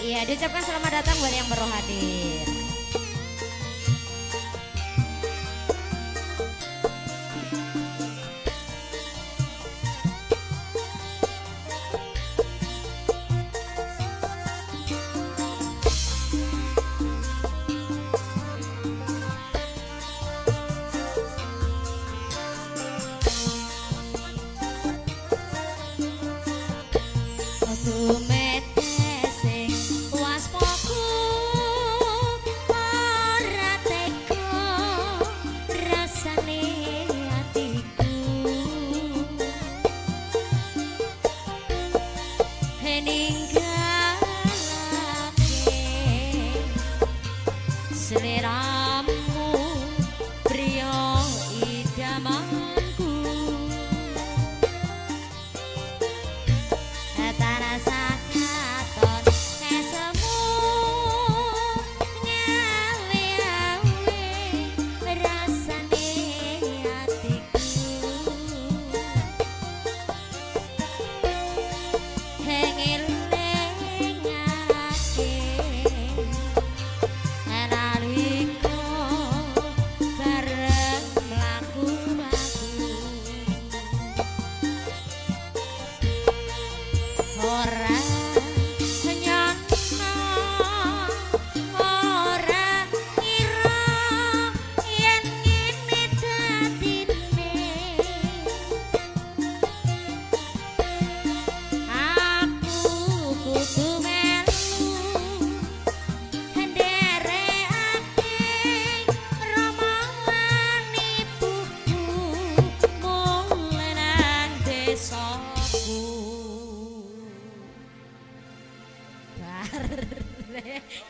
Iya, diucapkan selamat datang buat yang baru hadir.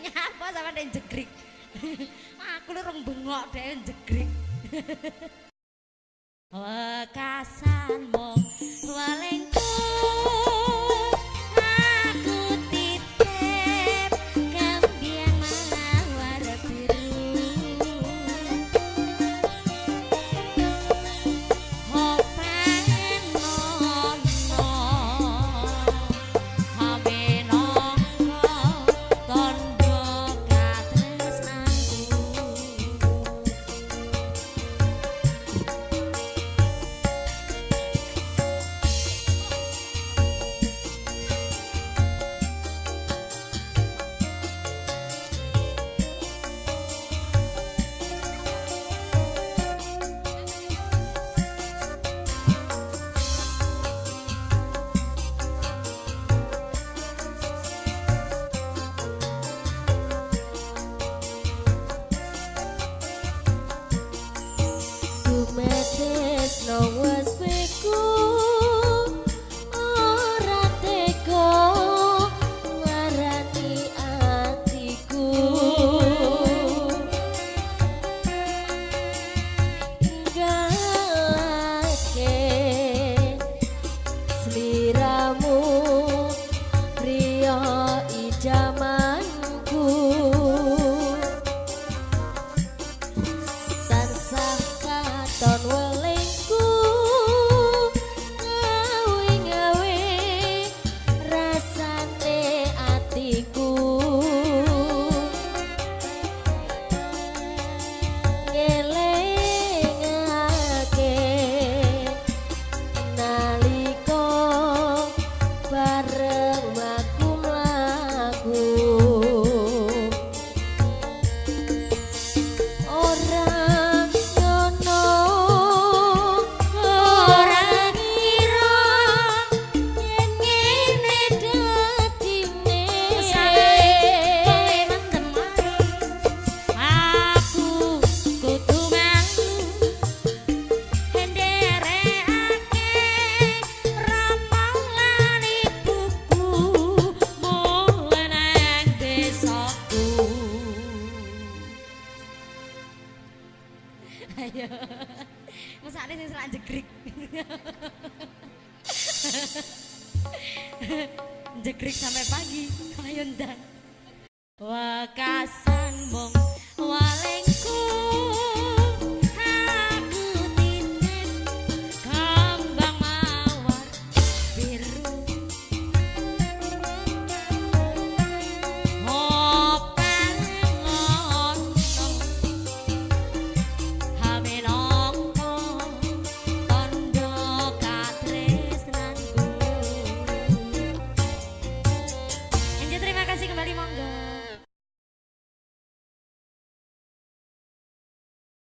Nyapa sama den jegrik. Aku lu rong bengok den jegrik. Wekasan Selak jegrik. jegrik sampai pagi. Ayo ndan. Wakasan mong walengku